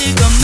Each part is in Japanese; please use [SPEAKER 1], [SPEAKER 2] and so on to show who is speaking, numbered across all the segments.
[SPEAKER 1] to go.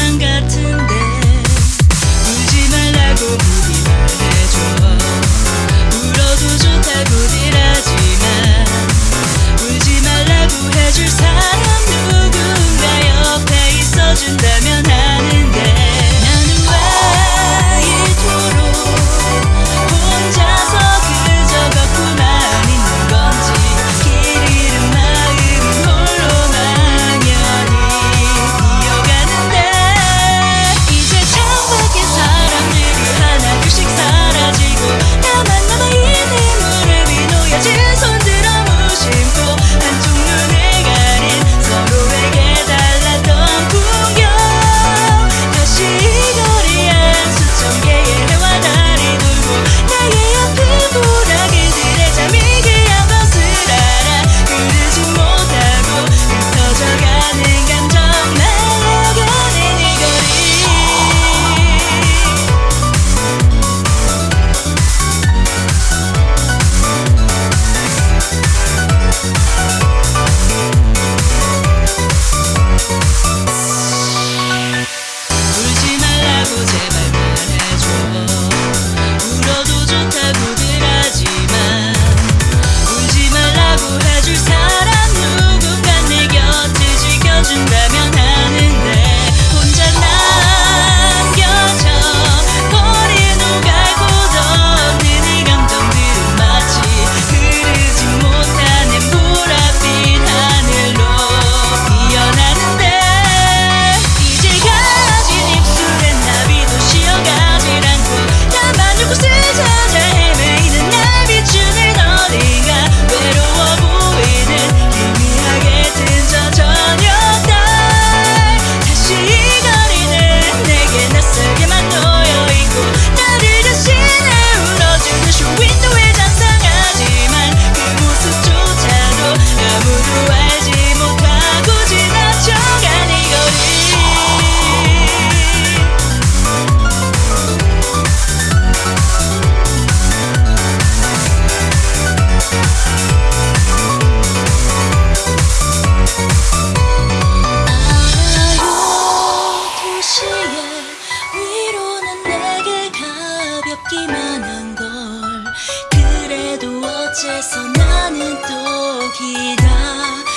[SPEAKER 1] ぬ時だ。